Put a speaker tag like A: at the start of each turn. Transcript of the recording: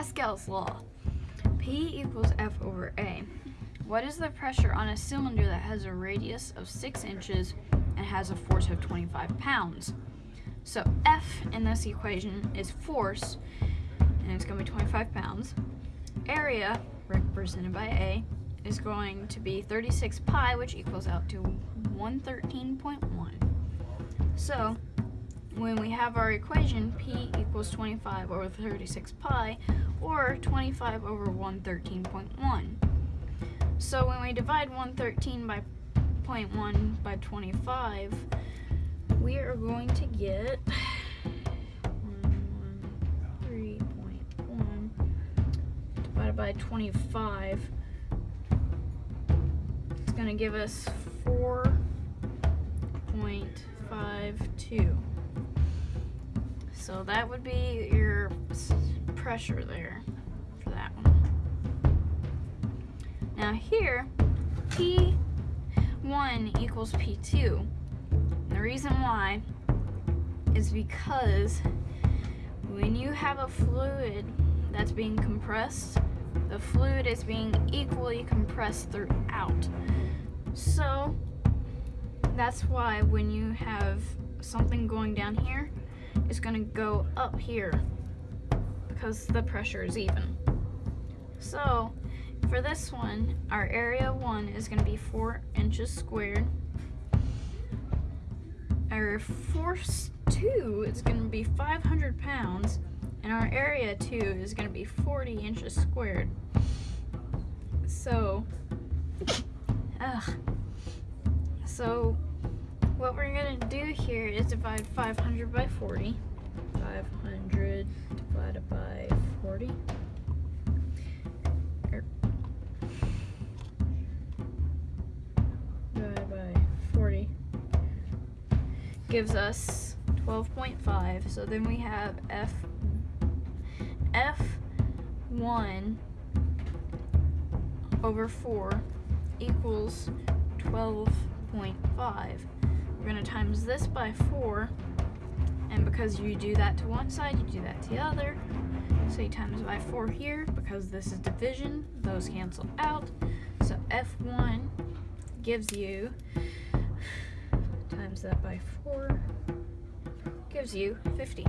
A: Pascal's law. P equals F over A. What is the pressure on a cylinder that has a radius of 6 inches and has a force of 25 pounds? So F in this equation is force, and it's going to be 25 pounds. Area, represented by A, is going to be 36 pi, which equals out to 113.1. So when we have our equation, P equals 25 over 36 pi, or 25 over 113.1. So when we divide 113 by 0.1 by 25, we are going to get 3.1 divided by 25. It's going to give us 4.52. So that would be your pressure there for that one. Now here, P1 equals P2. And the reason why is because when you have a fluid that's being compressed, the fluid is being equally compressed throughout. So that's why when you have something going down here, it's gonna go up here because the pressure is even. So for this one, our area one is gonna be four inches squared. Our force two is gonna be 500 pounds and our area two is gonna be 40 inches squared. So, ugh. So what we're gonna do here is divide 500 by 40. 500 divided by 40. Er, divided by 40 gives us 12.5. So then we have F F1 over 4 equals 12.5. We're gonna times this by four, and because you do that to one side, you do that to the other. So you times by four here, because this is division, those cancel out. So F1 gives you, times that by four, gives you 50.